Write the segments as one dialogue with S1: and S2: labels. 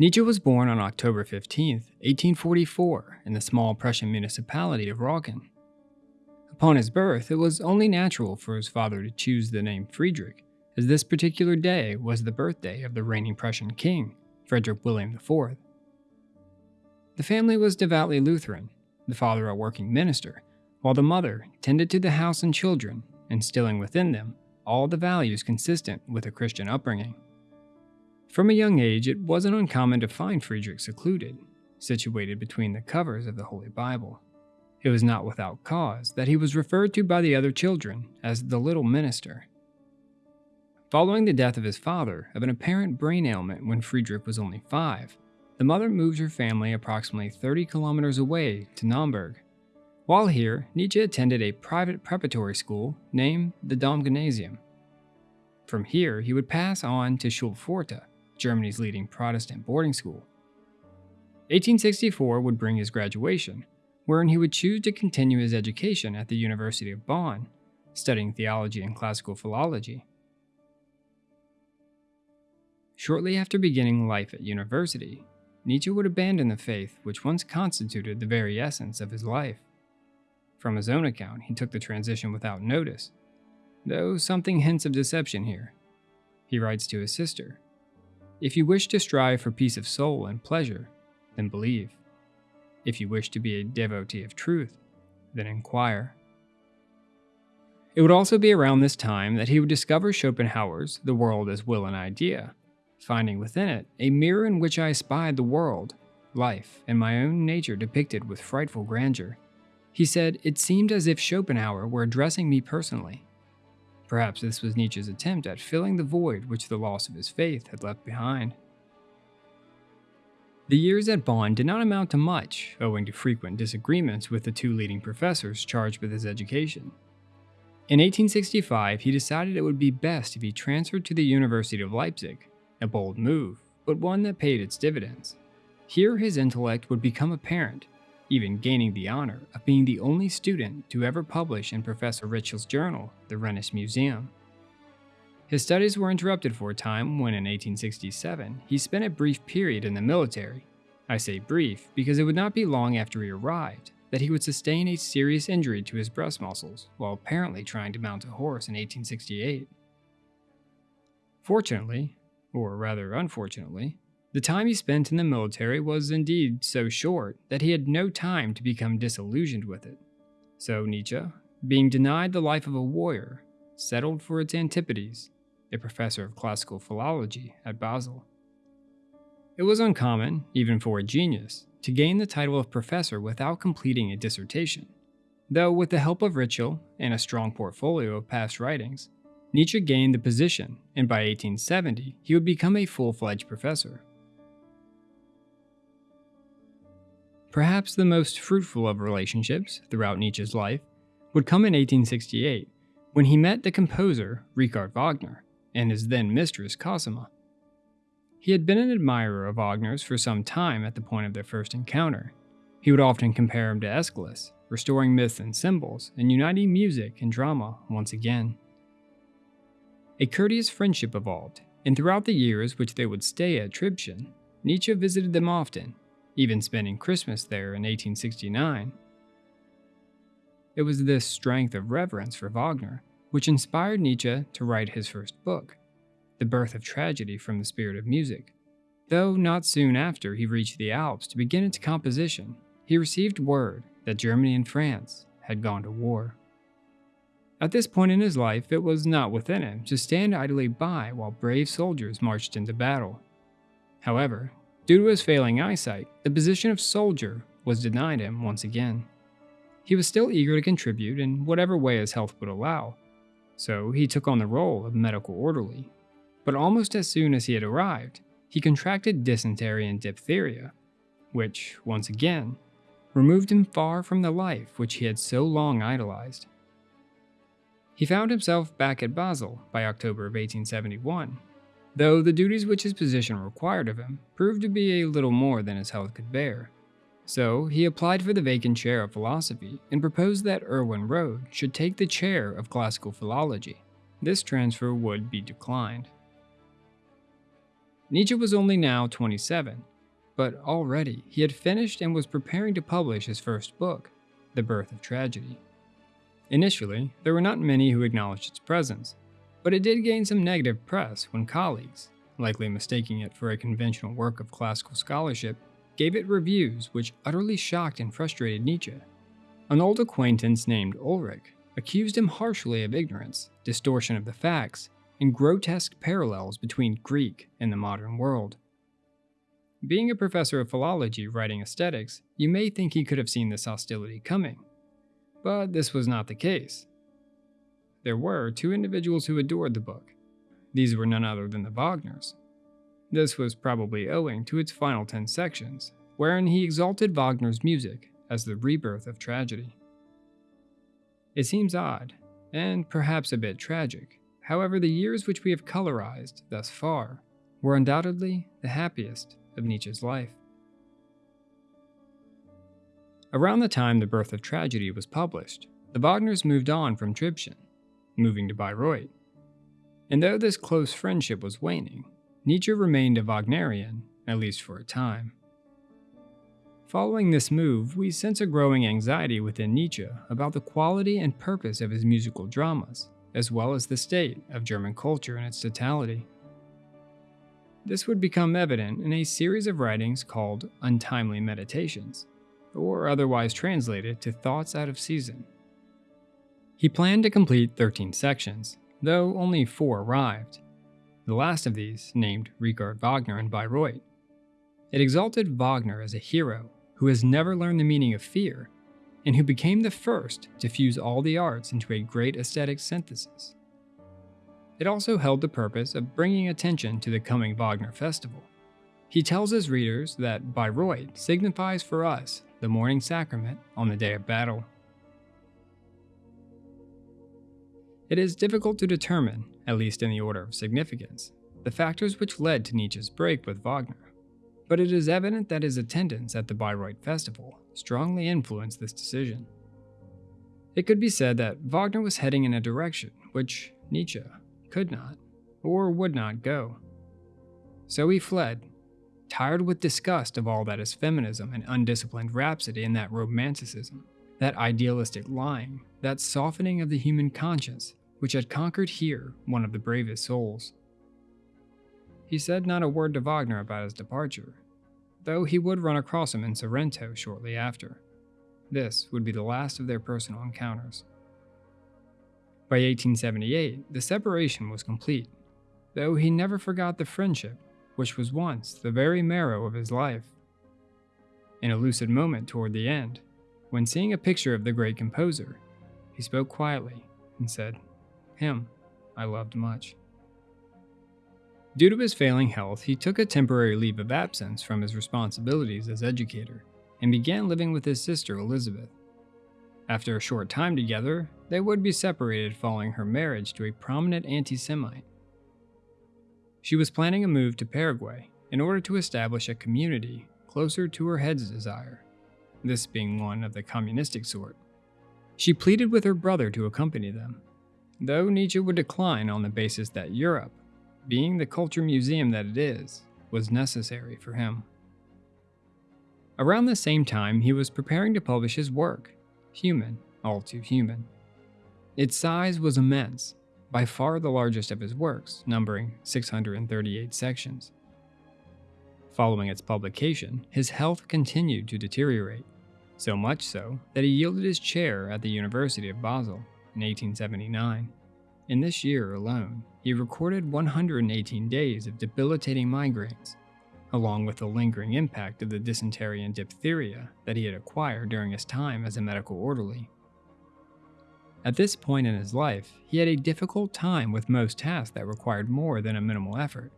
S1: Nietzsche was born on October 15, 1844, in the small Prussian municipality of Röcken. Upon his birth, it was only natural for his father to choose the name Friedrich, as this particular day was the birthday of the reigning Prussian king, Frederick William IV. The family was devoutly Lutheran, the father a working minister, while the mother tended to the house and children, instilling within them all the values consistent with a Christian upbringing. From a young age, it wasn't uncommon to find Friedrich secluded, situated between the covers of the Holy Bible. It was not without cause that he was referred to by the other children as the Little Minister. Following the death of his father of an apparent brain ailment when Friedrich was only five, the mother moved her family approximately 30 kilometers away to Naumburg. While here, Nietzsche attended a private preparatory school named the Domgymnasium. From here, he would pass on to Schulpforta, Germany's leading Protestant boarding school. 1864 would bring his graduation, wherein he would choose to continue his education at the University of Bonn, studying theology and classical philology. Shortly after beginning life at university, Nietzsche would abandon the faith which once constituted the very essence of his life. From his own account, he took the transition without notice, though something hints of deception here. He writes to his sister if you wish to strive for peace of soul and pleasure, then believe. If you wish to be a devotee of truth, then inquire. It would also be around this time that he would discover Schopenhauer's The World as Will and Idea, finding within it a mirror in which I espied the world, life, and my own nature depicted with frightful grandeur. He said it seemed as if Schopenhauer were addressing me personally. Perhaps this was Nietzsche's attempt at filling the void which the loss of his faith had left behind. The years at Bonn did not amount to much, owing to frequent disagreements with the two leading professors charged with his education. In 1865, he decided it would be best if he transferred to the University of Leipzig, a bold move, but one that paid its dividends. Here his intellect would become apparent, even gaining the honor of being the only student to ever publish in Professor Ritschl's journal, the Rhenish Museum. His studies were interrupted for a time when in 1867 he spent a brief period in the military. I say brief because it would not be long after he arrived that he would sustain a serious injury to his breast muscles while apparently trying to mount a horse in 1868. Fortunately, or rather unfortunately, the time he spent in the military was indeed so short that he had no time to become disillusioned with it. So Nietzsche, being denied the life of a warrior, settled for its antipodes, a professor of classical philology at Basel. It was uncommon, even for a genius, to gain the title of professor without completing a dissertation, though with the help of Ritschl and a strong portfolio of past writings, Nietzsche gained the position, and by 1870 he would become a full-fledged professor. Perhaps the most fruitful of relationships throughout Nietzsche's life would come in 1868 when he met the composer Richard Wagner and his then mistress Cosima. He had been an admirer of Wagner's for some time at the point of their first encounter. He would often compare him to Aeschylus, restoring myths and symbols and uniting music and drama once again. A courteous friendship evolved, and throughout the years which they would stay at Tribschen, Nietzsche visited them often even spending Christmas there in 1869. It was this strength of reverence for Wagner which inspired Nietzsche to write his first book, The Birth of Tragedy from the Spirit of Music. Though not soon after he reached the Alps to begin its composition, he received word that Germany and France had gone to war. At this point in his life, it was not within him to stand idly by while brave soldiers marched into battle. However, Due to his failing eyesight, the position of soldier was denied him once again. He was still eager to contribute in whatever way his health would allow, so he took on the role of medical orderly. But almost as soon as he had arrived, he contracted dysentery and diphtheria, which, once again, removed him far from the life which he had so long idolized. He found himself back at Basel by October of 1871, though the duties which his position required of him proved to be a little more than his health could bear. So he applied for the vacant chair of philosophy and proposed that Erwin Rohde should take the chair of classical philology. This transfer would be declined. Nietzsche was only now 27, but already he had finished and was preparing to publish his first book, The Birth of Tragedy. Initially, there were not many who acknowledged its presence, but it did gain some negative press when colleagues, likely mistaking it for a conventional work of classical scholarship, gave it reviews which utterly shocked and frustrated Nietzsche. An old acquaintance named Ulrich accused him harshly of ignorance, distortion of the facts, and grotesque parallels between Greek and the modern world. Being a professor of philology writing aesthetics, you may think he could have seen this hostility coming. But this was not the case. There were two individuals who adored the book. These were none other than the Wagners. This was probably owing to its final 10 sections, wherein he exalted Wagner's music as the rebirth of tragedy. It seems odd, and perhaps a bit tragic. However, the years which we have colorized thus far were undoubtedly the happiest of Nietzsche's life. Around the time The Birth of Tragedy was published, the Wagners moved on from Tribschen, moving to Bayreuth. And though this close friendship was waning, Nietzsche remained a Wagnerian, at least for a time. Following this move, we sense a growing anxiety within Nietzsche about the quality and purpose of his musical dramas, as well as the state of German culture in its totality. This would become evident in a series of writings called Untimely Meditations, or otherwise translated to Thoughts Out of Season. He planned to complete 13 sections, though only four arrived. The last of these, named Richard Wagner in Bayreuth. It exalted Wagner as a hero who has never learned the meaning of fear, and who became the first to fuse all the arts into a great aesthetic synthesis. It also held the purpose of bringing attention to the coming Wagner Festival. He tells his readers that Bayreuth signifies for us the morning sacrament on the day of battle. It is difficult to determine, at least in the order of significance, the factors which led to Nietzsche's break with Wagner, but it is evident that his attendance at the Bayreuth Festival strongly influenced this decision. It could be said that Wagner was heading in a direction which Nietzsche could not, or would not go. So he fled, tired with disgust of all that is feminism and undisciplined rhapsody and that romanticism, that idealistic lying, that softening of the human conscience, which had conquered here one of the bravest souls. He said not a word to Wagner about his departure, though he would run across him in Sorrento shortly after. This would be the last of their personal encounters. By 1878, the separation was complete, though he never forgot the friendship which was once the very marrow of his life. In a lucid moment toward the end, when seeing a picture of the great composer, he spoke quietly and said, Him I loved much. Due to his failing health, he took a temporary leave of absence from his responsibilities as educator and began living with his sister Elizabeth. After a short time together, they would be separated following her marriage to a prominent anti Semite. She was planning a move to Paraguay in order to establish a community closer to her head's desire, this being one of the communistic sort. She pleaded with her brother to accompany them, though Nietzsche would decline on the basis that Europe, being the culture museum that it is, was necessary for him. Around the same time, he was preparing to publish his work, Human, All Too Human. Its size was immense, by far the largest of his works, numbering 638 sections. Following its publication, his health continued to deteriorate, so much so that he yielded his chair at the University of Basel in 1879. In this year alone, he recorded 118 days of debilitating migraines, along with the lingering impact of the dysentery and diphtheria that he had acquired during his time as a medical orderly. At this point in his life, he had a difficult time with most tasks that required more than a minimal effort.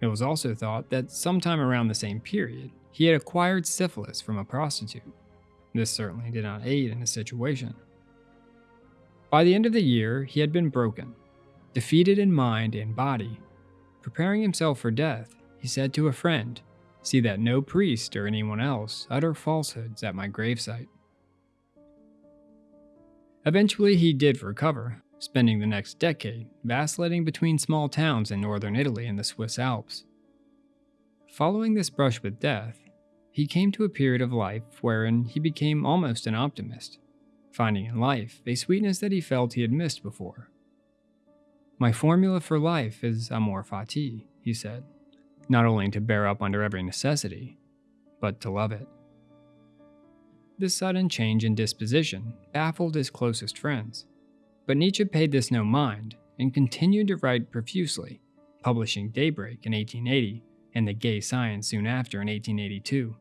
S1: It was also thought that sometime around the same period, he had acquired syphilis from a prostitute. This certainly did not aid in his situation. By the end of the year, he had been broken, defeated in mind and body. Preparing himself for death, he said to a friend, See that no priest or anyone else utter falsehoods at my gravesite. Eventually, he did recover, spending the next decade vacillating between small towns in northern Italy and the Swiss Alps. Following this brush with death, he came to a period of life wherein he became almost an optimist, finding in life a sweetness that he felt he had missed before. My formula for life is amor fati, he said, not only to bear up under every necessity, but to love it. This sudden change in disposition baffled his closest friends, but Nietzsche paid this no mind and continued to write profusely, publishing Daybreak in 1880 and The Gay Science soon after in 1882.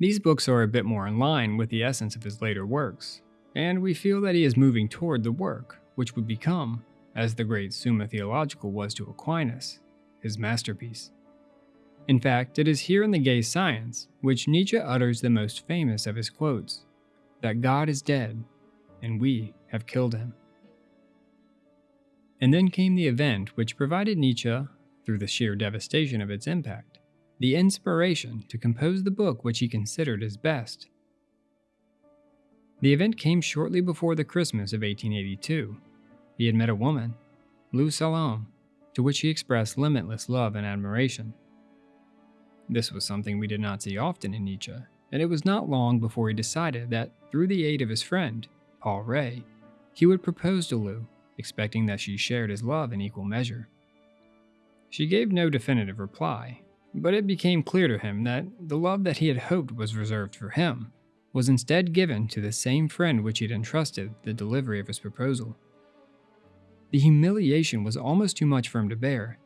S1: These books are a bit more in line with the essence of his later works, and we feel that he is moving toward the work which would become, as the great Summa Theologica was to Aquinas, his masterpiece. In fact, it is here in The Gay Science which Nietzsche utters the most famous of his quotes that God is dead, and we have killed him. And then came the event which provided Nietzsche through the sheer devastation of its impact, the inspiration to compose the book which he considered his best. The event came shortly before the Christmas of 1882. He had met a woman, Lou Salome, to which he expressed limitless love and admiration. This was something we did not see often in Nietzsche, and it was not long before he decided that, through the aid of his friend, Paul Rée, he would propose to Lou, expecting that she shared his love in equal measure. She gave no definitive reply, but it became clear to him that the love that he had hoped was reserved for him was instead given to the same friend which he had entrusted the delivery of his proposal. The humiliation was almost too much for him to bear.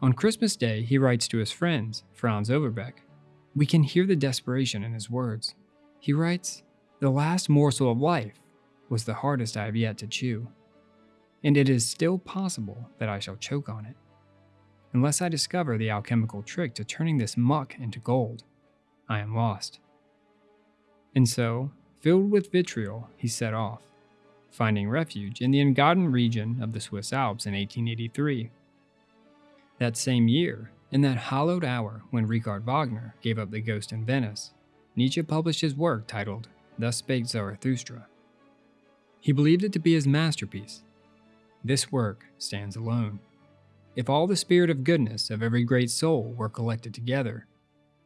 S1: On Christmas Day, he writes to his friends, Franz Overbeck. We can hear the desperation in his words. He writes, The last morsel of life was the hardest I have yet to chew, and it is still possible that I shall choke on it unless I discover the alchemical trick to turning this muck into gold. I am lost. And so, filled with vitriol, he set off, finding refuge in the Engadin region of the Swiss Alps in 1883. That same year, in that hallowed hour when Richard Wagner gave up the ghost in Venice, Nietzsche published his work titled Thus Spake Zarathustra. He believed it to be his masterpiece. This work stands alone. If all the spirit of goodness of every great soul were collected together,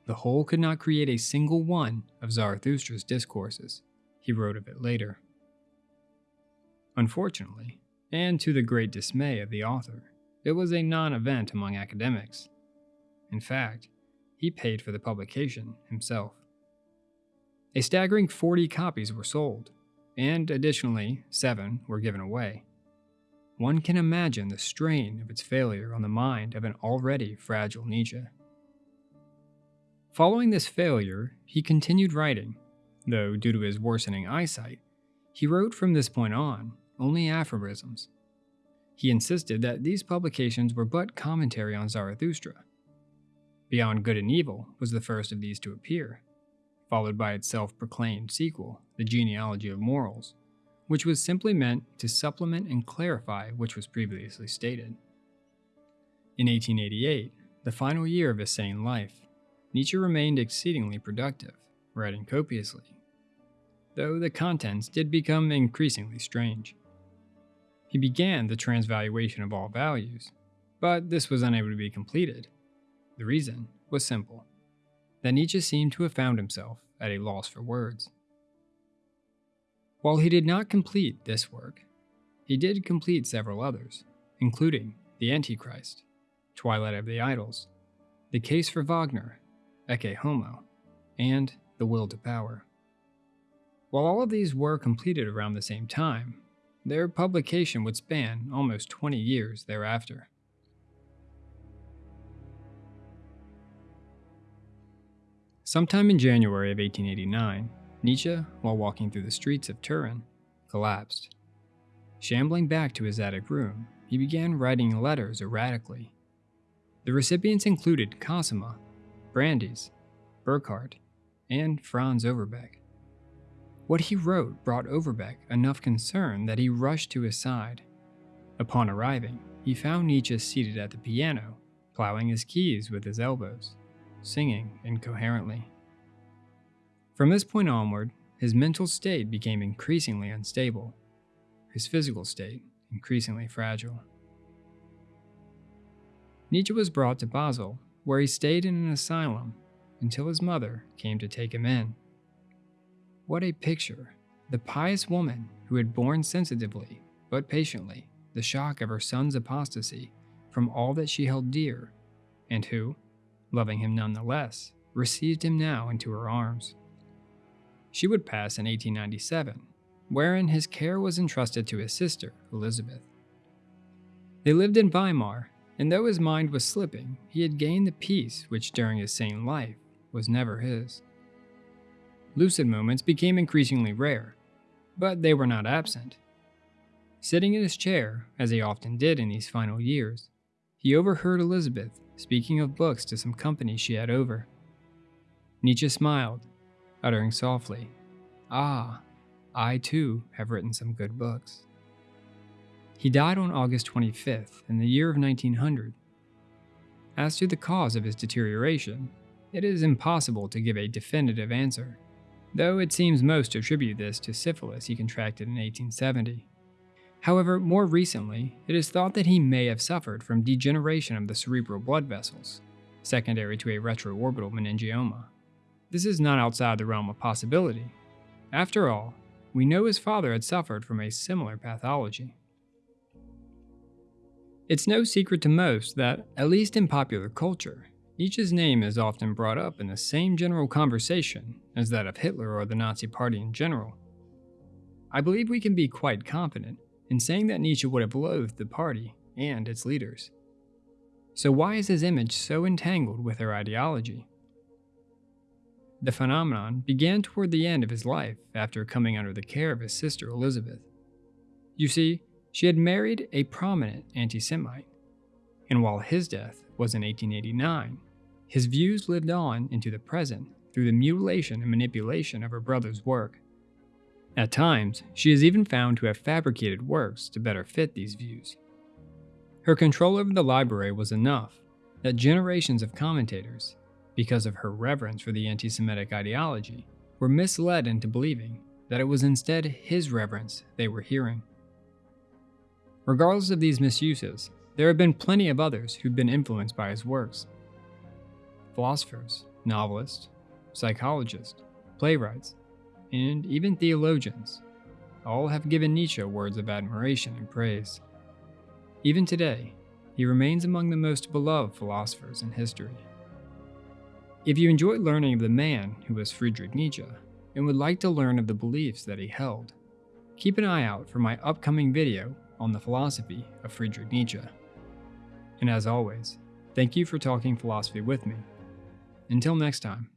S1: the whole could not create a single one of Zarathustra's discourses, he wrote of it later. Unfortunately, and to the great dismay of the author, it was a non event among academics. In fact, he paid for the publication himself. A staggering 40 copies were sold, and additionally, seven were given away. One can imagine the strain of its failure on the mind of an already fragile Nietzsche. Following this failure, he continued writing, though due to his worsening eyesight, he wrote from this point on only aphorisms. He insisted that these publications were but commentary on Zarathustra. Beyond Good and Evil was the first of these to appear, followed by its self proclaimed sequel, The Genealogy of Morals, which was simply meant to supplement and clarify which was previously stated. In 1888, the final year of his sane life, Nietzsche remained exceedingly productive, writing copiously, though the contents did become increasingly strange. He began the transvaluation of all values, but this was unable to be completed. The reason was simple that Nietzsche seemed to have found himself at a loss for words. While he did not complete this work, he did complete several others, including The Antichrist, Twilight of the Idols, The Case for Wagner, Ecce Homo, and The Will to Power. While all of these were completed around the same time, their publication would span almost 20 years thereafter. Sometime in January of 1889, Nietzsche, while walking through the streets of Turin, collapsed. Shambling back to his attic room, he began writing letters erratically. The recipients included Cosima, Brandes, Burckhardt, and Franz Overbeck. What he wrote brought Overbeck enough concern that he rushed to his side. Upon arriving, he found Nietzsche seated at the piano, plowing his keys with his elbows, singing incoherently. From this point onward, his mental state became increasingly unstable, his physical state increasingly fragile. Nietzsche was brought to Basel, where he stayed in an asylum until his mother came to take him in. What a picture! The pious woman who had borne sensitively, but patiently, the shock of her son's apostasy from all that she held dear, and who, loving him none the less, received him now into her arms. She would pass in 1897, wherein his care was entrusted to his sister, Elizabeth. They lived in Weimar, and though his mind was slipping, he had gained the peace which during his sane life was never his. Lucid moments became increasingly rare, but they were not absent. Sitting in his chair, as he often did in these final years, he overheard Elizabeth speaking of books to some company she had over. Nietzsche smiled, uttering softly, Ah, I too have written some good books. He died on August 25th in the year of 1900. As to the cause of his deterioration, it is impossible to give a definitive answer, though it seems most to attribute this to syphilis he contracted in 1870. However, more recently, it is thought that he may have suffered from degeneration of the cerebral blood vessels, secondary to a retroorbital meningioma. This is not outside the realm of possibility. After all, we know his father had suffered from a similar pathology. It's no secret to most that, at least in popular culture, Nietzsche's name is often brought up in the same general conversation as that of Hitler or the Nazi Party in general. I believe we can be quite confident in saying that Nietzsche would have loathed the party and its leaders. So, why is his image so entangled with their ideology? The phenomenon began toward the end of his life after coming under the care of his sister Elizabeth. You see, she had married a prominent anti Semite, and while his death was in 1889, his views lived on into the present through the mutilation and manipulation of her brother's work. At times, she is even found to have fabricated works to better fit these views. Her control over the library was enough that generations of commentators, because of her reverence for the anti Semitic ideology, were misled into believing that it was instead his reverence they were hearing. Regardless of these misuses, there have been plenty of others who've been influenced by his works. Philosophers, novelists, psychologists, playwrights, and even theologians all have given Nietzsche words of admiration and praise. Even today, he remains among the most beloved philosophers in history. If you enjoyed learning of the man who was Friedrich Nietzsche and would like to learn of the beliefs that he held, keep an eye out for my upcoming video on the philosophy of Friedrich Nietzsche. And as always, thank you for talking philosophy with me. Until next time.